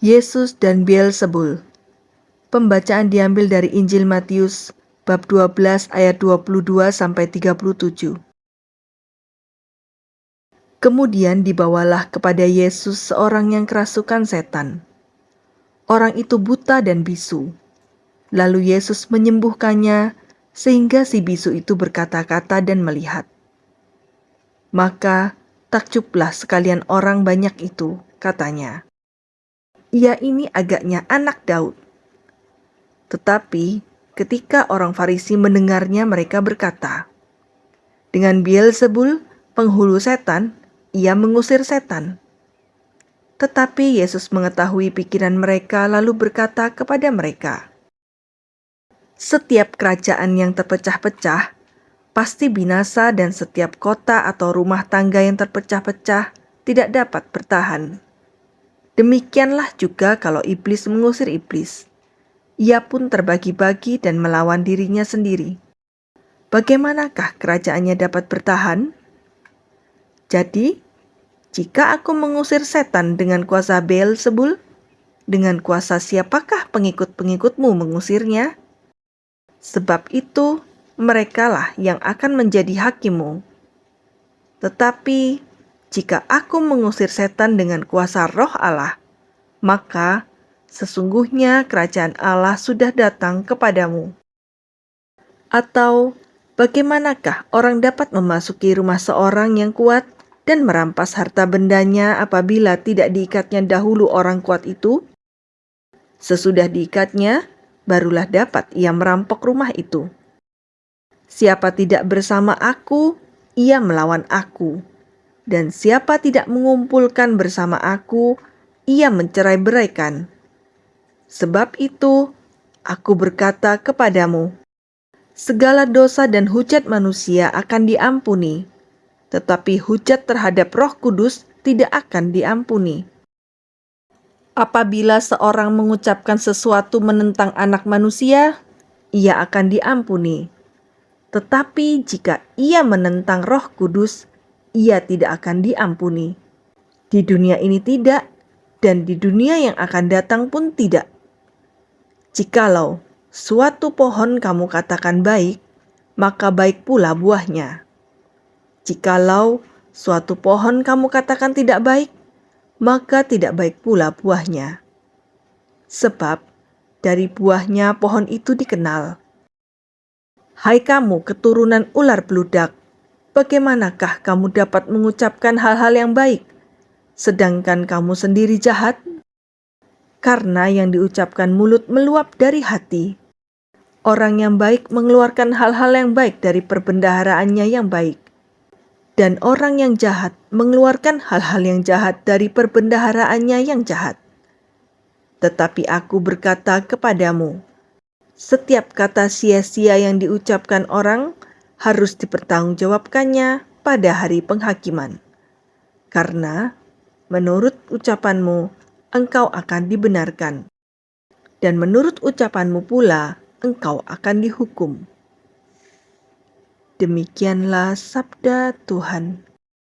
Yesus dan Beelzebul. Pembacaan diambil dari Injil Matius bab 12 ayat 22 sampai 37. Kemudian dibawalah kepada Yesus seorang yang kerasukan setan. Orang itu buta dan bisu. Lalu Yesus menyembuhkannya sehingga si bisu itu berkata-kata dan melihat. Maka takjublah sekalian orang banyak itu, katanya ia ini agaknya anak Daud. Tetapi ketika orang Farisi mendengarnya mereka berkata, dengan Beelzebul, penghulu setan, ia mengusir setan. Tetapi Yesus mengetahui pikiran mereka lalu berkata kepada mereka, Setiap kerajaan yang terpecah-pecah pasti binasa dan setiap kota atau rumah tangga yang terpecah-pecah tidak dapat bertahan. Demikianlah juga kalau iblis mengusir iblis. Ia pun terbagi-bagi dan melawan dirinya sendiri. Bagaimanakah kerajaannya dapat bertahan? Jadi, jika aku mengusir setan dengan kuasa Beelzebul, dengan kuasa siapakah pengikut-pengikutmu mengusirnya? Sebab itu, merekalah yang akan menjadi hakimu. Tetapi jika aku mengusir setan dengan kuasa roh Allah, maka sesungguhnya kerajaan Allah sudah datang kepadamu. Atau bagaimanakah orang dapat memasuki rumah seorang yang kuat dan merampas harta bendanya apabila tidak diikatnya dahulu orang kuat itu? Sesudah diikatnya, barulah dapat ia merampok rumah itu. Siapa tidak bersama aku, ia melawan aku dan siapa tidak mengumpulkan bersama aku, ia mencerai beraikan. Sebab itu, aku berkata kepadamu, segala dosa dan hujat manusia akan diampuni, tetapi hujat terhadap roh kudus tidak akan diampuni. Apabila seorang mengucapkan sesuatu menentang anak manusia, ia akan diampuni. Tetapi jika ia menentang roh kudus, ia tidak akan diampuni. Di dunia ini tidak, dan di dunia yang akan datang pun tidak. Jikalau suatu pohon kamu katakan baik, maka baik pula buahnya. Jikalau suatu pohon kamu katakan tidak baik, maka tidak baik pula buahnya. Sebab dari buahnya pohon itu dikenal. Hai kamu keturunan ular beludak, bagaimanakah kamu dapat mengucapkan hal-hal yang baik, sedangkan kamu sendiri jahat? Karena yang diucapkan mulut meluap dari hati. Orang yang baik mengeluarkan hal-hal yang baik dari perbendaharaannya yang baik. Dan orang yang jahat mengeluarkan hal-hal yang jahat dari perbendaharaannya yang jahat. Tetapi aku berkata kepadamu, setiap kata sia-sia yang diucapkan orang, harus dipertanggungjawabkannya pada hari penghakiman. Karena menurut ucapanmu engkau akan dibenarkan. Dan menurut ucapanmu pula engkau akan dihukum. Demikianlah sabda Tuhan.